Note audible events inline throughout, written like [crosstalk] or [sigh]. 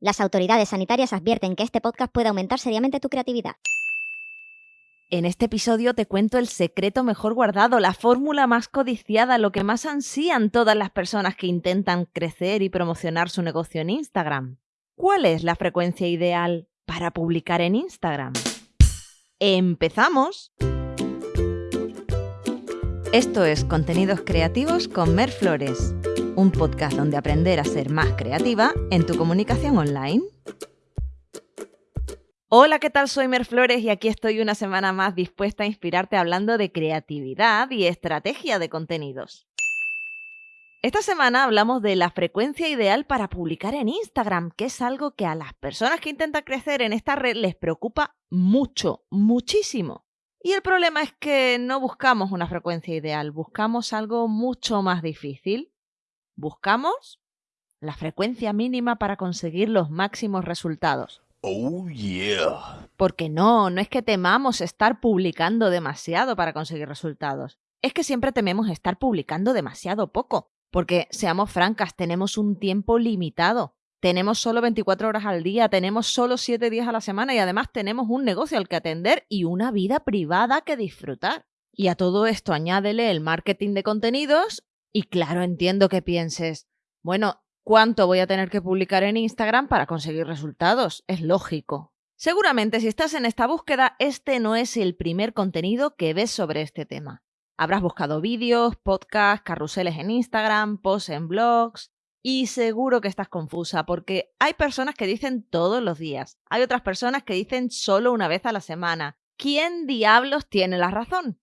Las autoridades sanitarias advierten que este podcast puede aumentar seriamente tu creatividad. En este episodio te cuento el secreto mejor guardado, la fórmula más codiciada, lo que más ansían todas las personas que intentan crecer y promocionar su negocio en Instagram. ¿Cuál es la frecuencia ideal para publicar en Instagram? ¡Empezamos! Esto es Contenidos Creativos con Mer Flores un podcast donde aprender a ser más creativa en tu comunicación online. Hola, ¿qué tal? Soy Mer Flores y aquí estoy una semana más dispuesta a inspirarte hablando de creatividad y estrategia de contenidos. Esta semana hablamos de la frecuencia ideal para publicar en Instagram, que es algo que a las personas que intentan crecer en esta red les preocupa mucho, muchísimo. Y el problema es que no buscamos una frecuencia ideal, buscamos algo mucho más difícil Buscamos la frecuencia mínima para conseguir los máximos resultados. Oh, yeah. Porque no, no es que temamos estar publicando demasiado para conseguir resultados. Es que siempre tememos estar publicando demasiado poco. Porque, seamos francas, tenemos un tiempo limitado. Tenemos solo 24 horas al día, tenemos solo 7 días a la semana y además tenemos un negocio al que atender y una vida privada que disfrutar. Y a todo esto añádele el marketing de contenidos y claro, entiendo que pienses, bueno, ¿cuánto voy a tener que publicar en Instagram para conseguir resultados? Es lógico. Seguramente si estás en esta búsqueda, este no es el primer contenido que ves sobre este tema. Habrás buscado vídeos, podcasts, carruseles en Instagram, posts en blogs, y seguro que estás confusa porque hay personas que dicen todos los días, hay otras personas que dicen solo una vez a la semana. ¿Quién diablos tiene la razón?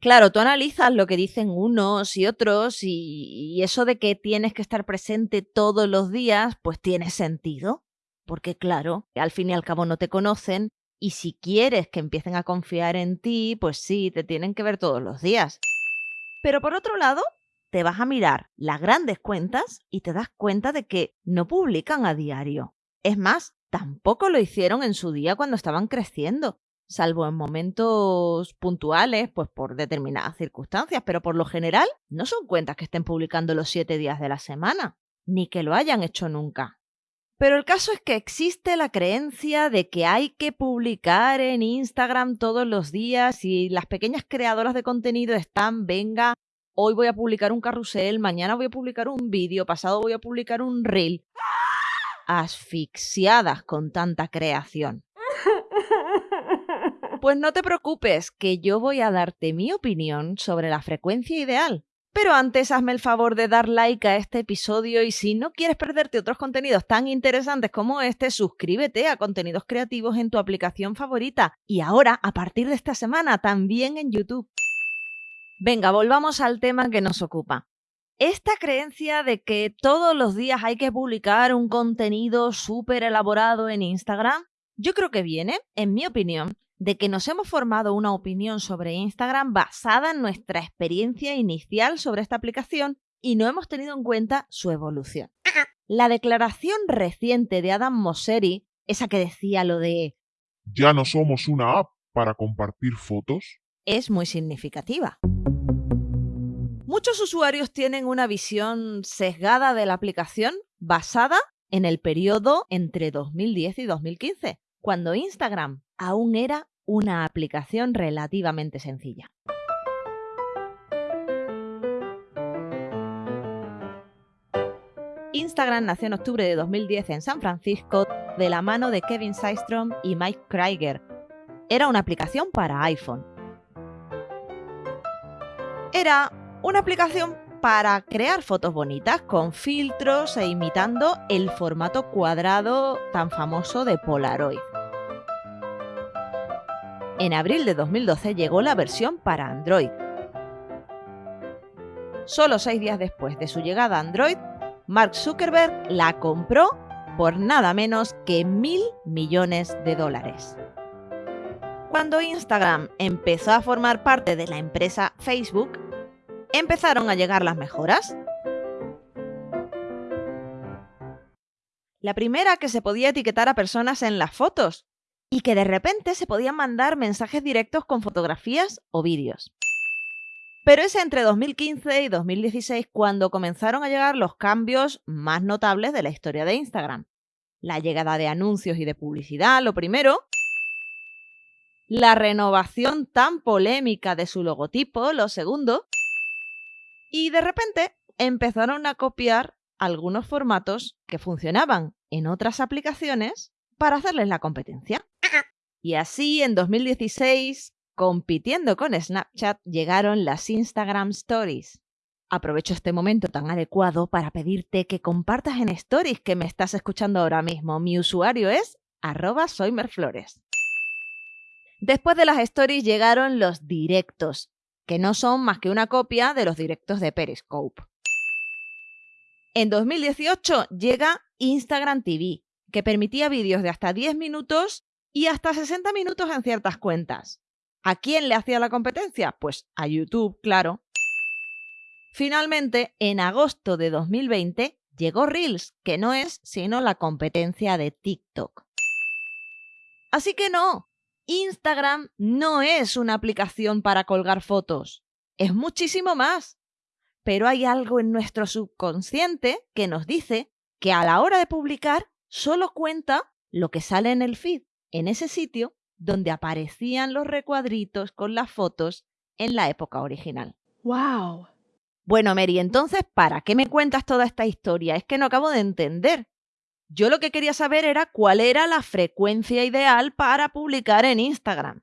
Claro, tú analizas lo que dicen unos y otros y, eso de que tienes que estar presente todos los días, pues tiene sentido. Porque claro, al fin y al cabo no te conocen y si quieres que empiecen a confiar en ti, pues sí, te tienen que ver todos los días. Pero por otro lado, te vas a mirar las grandes cuentas y te das cuenta de que no publican a diario. Es más, tampoco lo hicieron en su día cuando estaban creciendo salvo en momentos puntuales, pues por determinadas circunstancias, pero por lo general no son cuentas que estén publicando los siete días de la semana, ni que lo hayan hecho nunca. Pero el caso es que existe la creencia de que hay que publicar en Instagram todos los días y las pequeñas creadoras de contenido están, venga, hoy voy a publicar un carrusel, mañana voy a publicar un vídeo, pasado voy a publicar un reel, asfixiadas con tanta creación. [laughs] Pues no te preocupes, que yo voy a darte mi opinión sobre la frecuencia ideal. Pero antes hazme el favor de dar like a este episodio y si no quieres perderte otros contenidos tan interesantes como este, suscríbete a contenidos creativos en tu aplicación favorita y ahora, a partir de esta semana, también en YouTube. Venga, volvamos al tema que nos ocupa. Esta creencia de que todos los días hay que publicar un contenido súper elaborado en Instagram, yo creo que viene, en mi opinión, de que nos hemos formado una opinión sobre Instagram basada en nuestra experiencia inicial sobre esta aplicación y no hemos tenido en cuenta su evolución. La declaración reciente de Adam Mosseri, esa que decía lo de ya no somos una app para compartir fotos, es muy significativa. Muchos usuarios tienen una visión sesgada de la aplicación basada en el periodo entre 2010 y 2015, cuando Instagram aún era una aplicación relativamente sencilla. Instagram nació en octubre de 2010 en San Francisco de la mano de Kevin Systrom y Mike Krieger. Era una aplicación para iPhone. Era una aplicación para crear fotos bonitas con filtros e imitando el formato cuadrado tan famoso de Polaroid. En abril de 2012 llegó la versión para Android. Solo seis días después de su llegada a Android, Mark Zuckerberg la compró por nada menos que mil millones de dólares. Cuando Instagram empezó a formar parte de la empresa Facebook, empezaron a llegar las mejoras. La primera que se podía etiquetar a personas en las fotos, y que de repente se podían mandar mensajes directos con fotografías o vídeos. Pero es entre 2015 y 2016 cuando comenzaron a llegar los cambios más notables de la historia de Instagram. La llegada de anuncios y de publicidad, lo primero. La renovación tan polémica de su logotipo, lo segundo. Y de repente empezaron a copiar algunos formatos que funcionaban en otras aplicaciones para hacerles la competencia. Y así, en 2016, compitiendo con Snapchat, llegaron las Instagram Stories. Aprovecho este momento tan adecuado para pedirte que compartas en Stories que me estás escuchando ahora mismo. Mi usuario es arroba soymerflores. Después de las Stories llegaron los directos, que no son más que una copia de los directos de Periscope. En 2018 llega Instagram TV, que permitía vídeos de hasta 10 minutos y hasta 60 minutos en ciertas cuentas. ¿A quién le hacía la competencia? Pues a YouTube, claro. Finalmente, en agosto de 2020, llegó Reels, que no es sino la competencia de TikTok. Así que no, Instagram no es una aplicación para colgar fotos, es muchísimo más. Pero hay algo en nuestro subconsciente que nos dice que a la hora de publicar solo cuenta lo que sale en el feed, en ese sitio donde aparecían los recuadritos con las fotos en la época original. ¡Wow! Bueno, Mary, entonces, ¿para qué me cuentas toda esta historia? Es que no acabo de entender. Yo lo que quería saber era cuál era la frecuencia ideal para publicar en Instagram.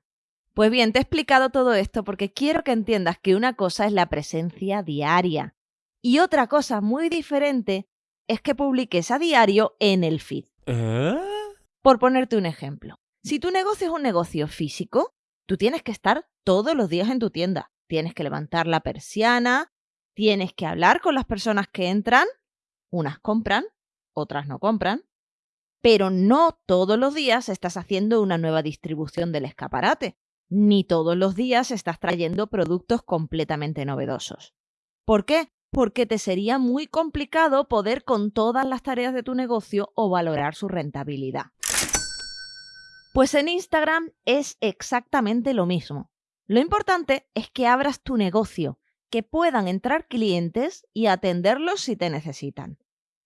Pues bien, te he explicado todo esto porque quiero que entiendas que una cosa es la presencia diaria y otra cosa muy diferente es que publiques a diario en el feed. ¿Eh? Por ponerte un ejemplo, si tu negocio es un negocio físico, tú tienes que estar todos los días en tu tienda. Tienes que levantar la persiana, tienes que hablar con las personas que entran, unas compran, otras no compran, pero no todos los días estás haciendo una nueva distribución del escaparate, ni todos los días estás trayendo productos completamente novedosos. ¿Por qué? porque te sería muy complicado poder con todas las tareas de tu negocio o valorar su rentabilidad. Pues en Instagram es exactamente lo mismo. Lo importante es que abras tu negocio, que puedan entrar clientes y atenderlos si te necesitan.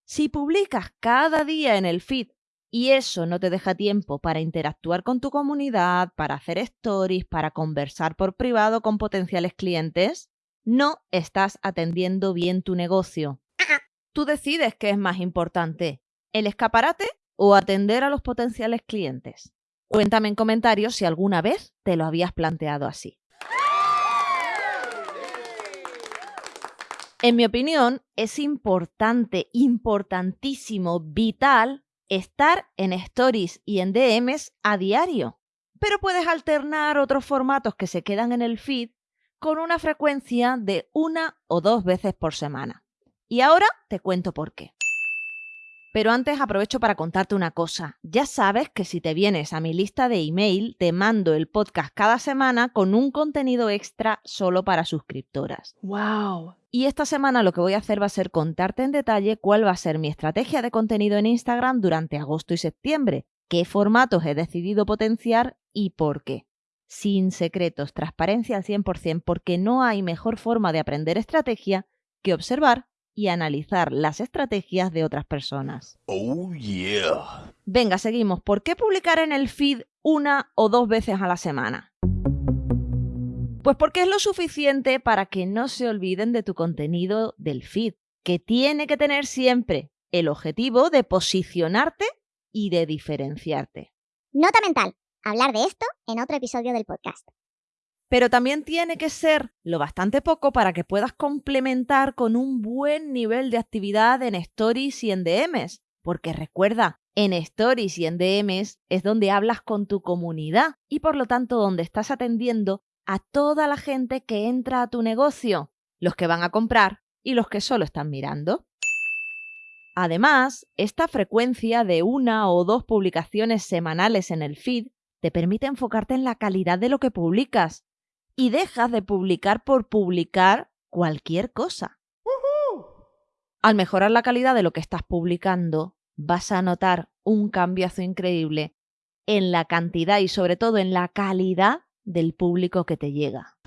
Si publicas cada día en el feed y eso no te deja tiempo para interactuar con tu comunidad, para hacer stories, para conversar por privado con potenciales clientes, no estás atendiendo bien tu negocio. Tú decides qué es más importante, el escaparate o atender a los potenciales clientes. Cuéntame en comentarios si alguna vez te lo habías planteado así. En mi opinión, es importante, importantísimo, vital estar en stories y en DMs a diario. Pero puedes alternar otros formatos que se quedan en el feed con una frecuencia de una o dos veces por semana. Y ahora te cuento por qué. Pero antes aprovecho para contarte una cosa. Ya sabes que si te vienes a mi lista de email, te mando el podcast cada semana con un contenido extra solo para suscriptoras. ¡Wow! Y esta semana lo que voy a hacer va a ser contarte en detalle cuál va a ser mi estrategia de contenido en Instagram durante agosto y septiembre, qué formatos he decidido potenciar y por qué sin secretos, transparencia al 100%, porque no hay mejor forma de aprender estrategia que observar y analizar las estrategias de otras personas. Oh, yeah. Venga, seguimos. ¿Por qué publicar en el feed una o dos veces a la semana? Pues porque es lo suficiente para que no se olviden de tu contenido del feed, que tiene que tener siempre el objetivo de posicionarte y de diferenciarte. Nota mental hablar de esto en otro episodio del podcast. Pero también tiene que ser lo bastante poco para que puedas complementar con un buen nivel de actividad en stories y en DMs. Porque recuerda, en stories y en DMs es donde hablas con tu comunidad y por lo tanto donde estás atendiendo a toda la gente que entra a tu negocio, los que van a comprar y los que solo están mirando. Además, esta frecuencia de una o dos publicaciones semanales en el feed te permite enfocarte en la calidad de lo que publicas y dejas de publicar por publicar cualquier cosa. Al mejorar la calidad de lo que estás publicando, vas a notar un cambiazo increíble en la cantidad y sobre todo en la calidad del público que te llega.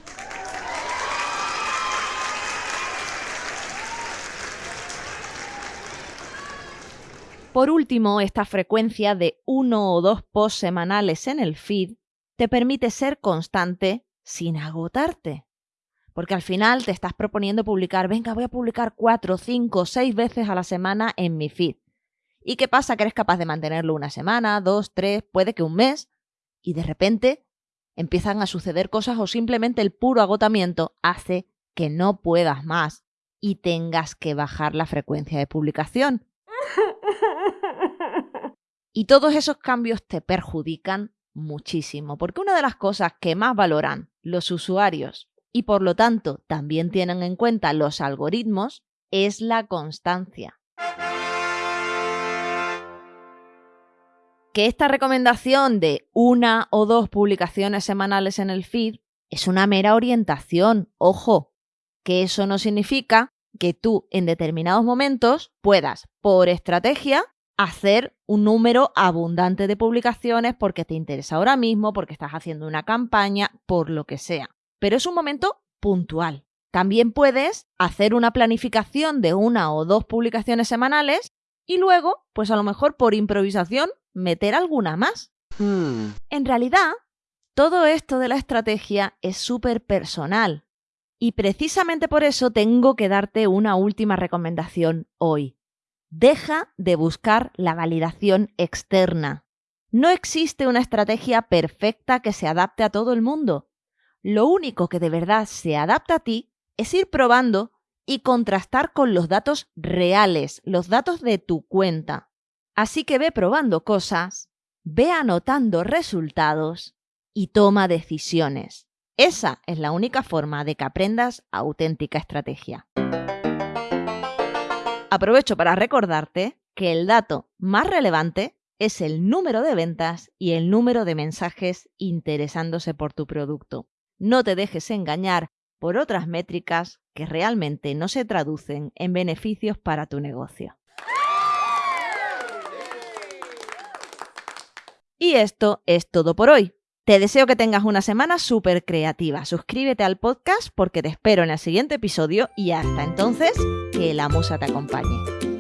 Por último, esta frecuencia de uno o dos posts semanales en el feed te permite ser constante sin agotarte. Porque al final te estás proponiendo publicar, venga, voy a publicar cuatro, cinco, seis veces a la semana en mi feed. ¿Y qué pasa? Que eres capaz de mantenerlo una semana, dos, tres, puede que un mes, y de repente empiezan a suceder cosas o simplemente el puro agotamiento hace que no puedas más y tengas que bajar la frecuencia de publicación. Y todos esos cambios te perjudican muchísimo, porque una de las cosas que más valoran los usuarios y por lo tanto también tienen en cuenta los algoritmos es la constancia. Que esta recomendación de una o dos publicaciones semanales en el feed es una mera orientación, ojo, que eso no significa que tú en determinados momentos puedas, por estrategia, hacer un número abundante de publicaciones porque te interesa ahora mismo, porque estás haciendo una campaña, por lo que sea. Pero es un momento puntual. También puedes hacer una planificación de una o dos publicaciones semanales y luego, pues a lo mejor por improvisación, meter alguna más. Hmm. En realidad, todo esto de la estrategia es súper personal. Y precisamente por eso tengo que darte una última recomendación hoy. Deja de buscar la validación externa. No existe una estrategia perfecta que se adapte a todo el mundo. Lo único que de verdad se adapta a ti es ir probando y contrastar con los datos reales, los datos de tu cuenta. Así que ve probando cosas, ve anotando resultados y toma decisiones. Esa es la única forma de que aprendas auténtica estrategia aprovecho para recordarte que el dato más relevante es el número de ventas y el número de mensajes interesándose por tu producto. No te dejes engañar por otras métricas que realmente no se traducen en beneficios para tu negocio. Y esto es todo por hoy. Te deseo que tengas una semana súper creativa. Suscríbete al podcast porque te espero en el siguiente episodio y hasta entonces, que la musa te acompañe.